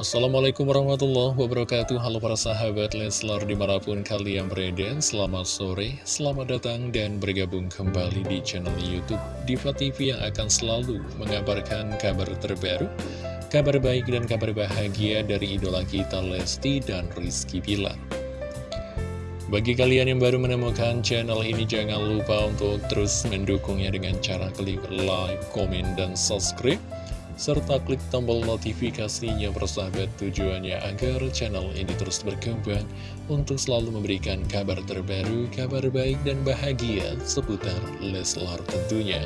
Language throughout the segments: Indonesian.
Assalamualaikum warahmatullahi wabarakatuh. Halo para sahabat Leslar di mana pun kalian berada Selamat sore, selamat datang dan bergabung kembali di channel Youtube Diva TV yang akan selalu mengabarkan kabar terbaru Kabar baik dan kabar bahagia dari idola kita Lesti dan Rizky Pilar bagi kalian yang baru menemukan channel ini, jangan lupa untuk terus mendukungnya dengan cara klik like, komen, dan subscribe serta klik tombol notifikasinya persahabat tujuannya agar channel ini terus berkembang untuk selalu memberikan kabar terbaru, kabar baik dan bahagia seputar Leslar tentunya.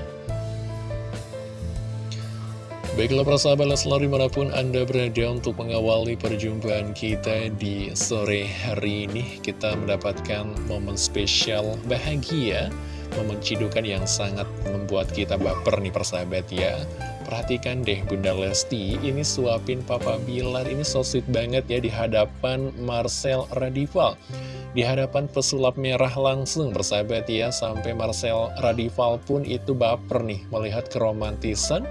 Baiklah persahabat Leslar di mana pun Anda berada untuk mengawali perjumpaan kita di sore hari ini Kita mendapatkan momen spesial bahagia Momen cidukan yang sangat membuat kita baper nih persahabat ya Perhatikan deh Bunda Lesti, ini suapin Papa Bilar, ini so sweet banget ya di hadapan Marcel Radival. Di hadapan pesulap merah langsung bersahabat ya, sampai Marcel Radival pun itu baper nih melihat keromantisan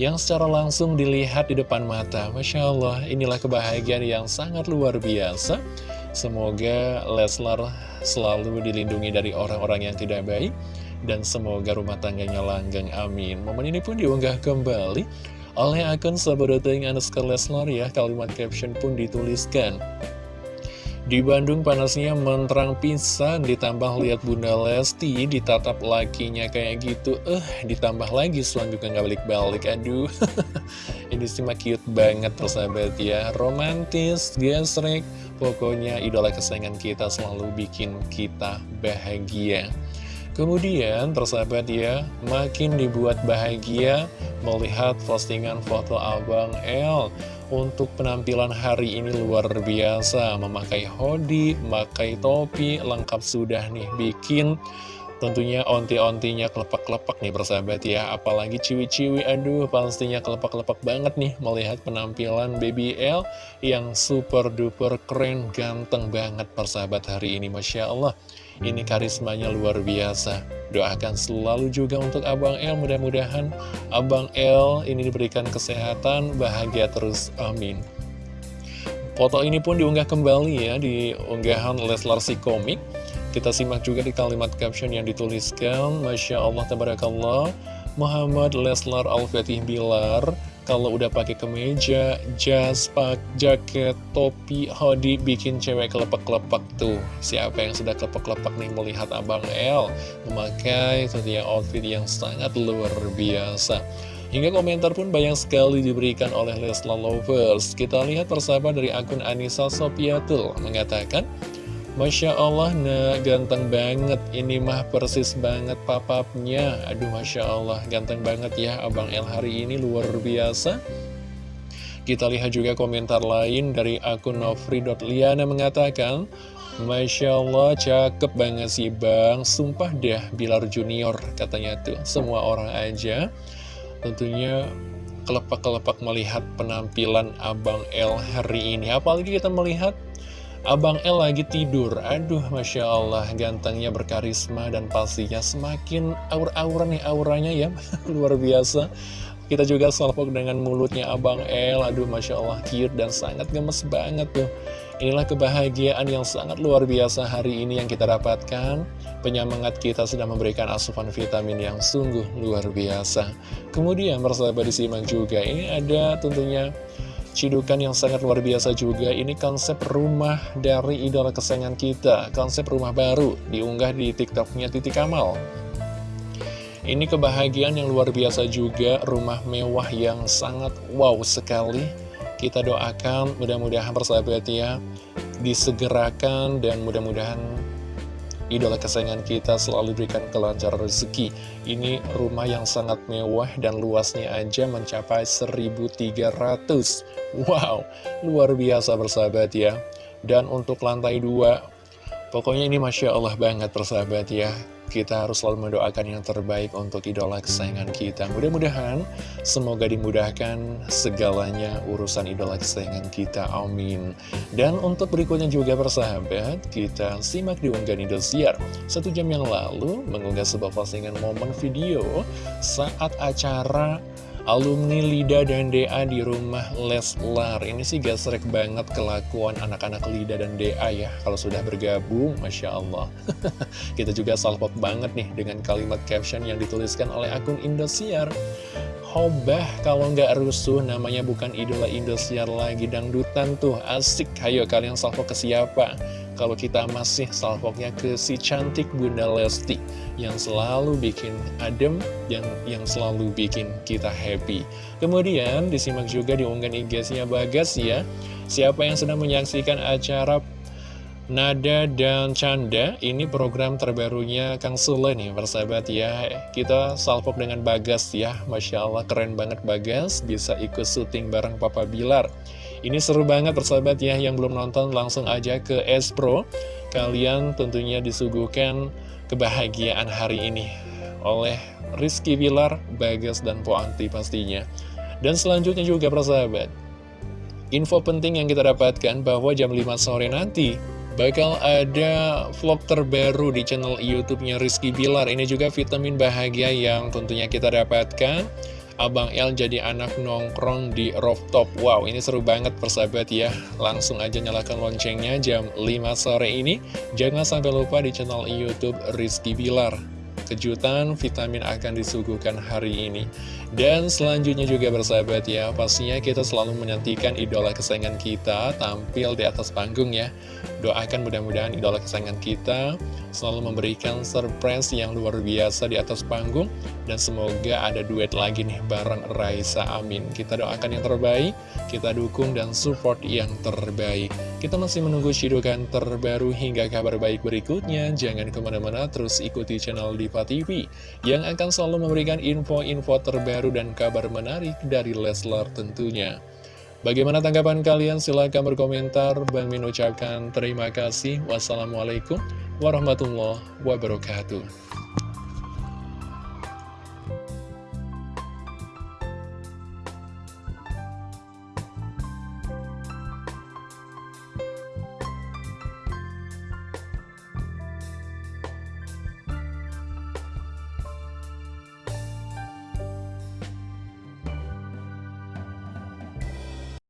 yang secara langsung dilihat di depan mata. Masya Allah, inilah kebahagiaan yang sangat luar biasa. Semoga Leslar selalu dilindungi dari orang-orang yang tidak baik dan semoga rumah tangganya langgeng, amin. Momen ini pun diunggah kembali oleh akun Sabadoting Anuskar Leslar ya, kalimat caption pun dituliskan. Di Bandung panasnya menterang pisan, ditambah lihat Bunda Lesti, ditatap lakinya kayak gitu, eh ditambah lagi selanjutnya nggak balik-balik, aduh. Ini sih cute banget persahabat ya, romantis, gesrek, pokoknya idola kesayangan kita selalu bikin kita bahagia. Kemudian persahabat ya, makin dibuat bahagia melihat postingan foto Abang L untuk penampilan hari ini luar biasa Memakai hoodie, memakai topi, lengkap sudah nih bikin. Tentunya onti-ontinya kelepak-kelepak nih persahabat ya Apalagi ciwi-ciwi, aduh pastinya kelepak-kelepak banget nih Melihat penampilan Baby L yang super duper keren, ganteng banget persahabat hari ini Masya Allah Ini karismanya luar biasa. Doakan selalu juga untuk Abang L Mudah-mudahan Abang L ini diberikan kesehatan, bahagia terus, amin. Foto ini pun diunggah kembali ya di unggahan Leslar si komik. Kita simak juga di kalimat caption yang dituliskan Masya Allah, Tabarakallah Muhammad Leslar Al-Fatih Bilar Kalau udah pakai kemeja, jas, pak, jaket, topi, hoodie Bikin cewek kelepak-kelepak tuh. Siapa yang sudah kelepak-kelepak nih melihat Abang L Memakai tentunya outfit yang sangat luar biasa. Hingga komentar pun banyak sekali diberikan oleh Leslar Lovers. Kita lihat persahabat dari akun Anissa Sopiatul Mengatakan Masya Allah, nah ganteng banget. Ini mah persis banget papapnya. Aduh, Masya Allah, ganteng banget ya Abang El hari ini, luar biasa. Kita lihat juga komentar lain dari akun Nofri.liana mengatakan, Masya Allah, cakep banget sih Bang. Sumpah dah, Bilar Junior katanya tuh. Semua orang aja tentunya kelepak-kelepak melihat penampilan Abang El hari ini. Apalagi kita melihat Abang El lagi tidur, aduh Masya Allah gantengnya berkarisma dan pastinya semakin aur-aura nih auranya ya, luar biasa. Kita juga salpok dengan mulutnya Abang El, aduh Masya Allah cute dan sangat gemes banget tuh. Inilah kebahagiaan yang sangat luar biasa hari ini yang kita dapatkan. Penyemangat kita sudah memberikan asupan vitamin yang sungguh luar biasa. Kemudian bersahabat disimak juga, ini ada tentunya Cidukan yang sangat luar biasa juga. Ini konsep rumah dari idola kesayangan kita. Konsep rumah baru Diunggah di tiktoknya Titi Kamal. Ini kebahagiaan yang luar biasa juga. Rumah mewah yang sangat wow sekali. Kita doakan mudah-mudahan persahabat ya Disegerakan dan mudah-mudahan idola kesayangan kita selalu berikan kelancaran rezeki. Ini rumah yang sangat mewah dan luasnya aja mencapai 1300. Wow, luar biasa bersahabat ya. Dan untuk lantai dua, pokoknya ini Masya Allah banget bersahabat ya kita harus selalu mendoakan yang terbaik untuk idola kesayangan kita. Mudah-mudahan semoga dimudahkan segalanya urusan idola kesayangan kita. Amin. Dan untuk berikutnya juga persahabat, kita simak di unggahan Indosiar. Satu jam yang lalu mengunggah sebuah postingan momen video saat acara Alumni Lida dan DA di rumah Leslar. Ini sih gasrek banget kelakuan anak-anak Lida dan DA ya. Kalau sudah bergabung, Masya Allah. Kita juga salpok banget nih dengan kalimat caption yang dituliskan oleh akun Indosiar. Hobah kalau nggak rusuh namanya bukan idola Indosiar lagi. Dangdutan tuh asik. Hayo kalian salvo ke siapa Kalau kita masih salvoknya ke si cantik Bunda Lesti Yang selalu bikin adem yang, yang selalu bikin kita happy. Kemudian disimak juga di unggahan IG-nya Bagas ya. Siapa yang sedang menyaksikan acara Nada dan Canda, ini program terbarunya Kang Sule nih, persahabat ya. Kita salpok dengan Bagas ya, Masya Allah keren banget Bagas, bisa ikut syuting bareng Papa Bilar. Ini seru banget persahabat ya, yang belum nonton langsung aja ke S-Pro. Kalian tentunya disuguhkan kebahagiaan hari ini oleh Rizky Bilar, Bagas, dan Po Anti pastinya. Dan selanjutnya juga persahabat, info penting yang kita dapatkan bahwa jam 5 sore nanti Bakal ada vlog terbaru di channel YouTube-nya Rizky Bilar. Ini juga vitamin bahagia yang tentunya kita dapatkan. Abang El jadi anak nongkrong di rooftop. Wow, ini seru banget persahabat ya. Langsung aja nyalakan loncengnya jam 5 sore ini. Jangan sampai lupa di channel YouTube Rizky Bilar kejutan vitamin akan disuguhkan hari ini. Dan selanjutnya juga bersahabat ya, pastinya kita selalu menantikan idola kesayangan kita tampil di atas panggung ya. Doakan mudah-mudahan idola kesayangan kita selalu memberikan surprise yang luar biasa di atas panggung. Dan semoga ada duet lagi nih bareng Raisa Amin. Kita doakan yang terbaik, kita dukung dan support yang terbaik. Kita masih menunggu cidukan terbaru hingga kabar baik berikutnya. Jangan ke mana-mana, terus ikuti channel Diva TV yang akan selalu memberikan info-info terbaru dan kabar menarik dari Leslar tentunya. Bagaimana tanggapan kalian? Silahkan berkomentar. Bang Min ucapkan terima kasih. Wassalamualaikum warahmatullahi wabarakatuh.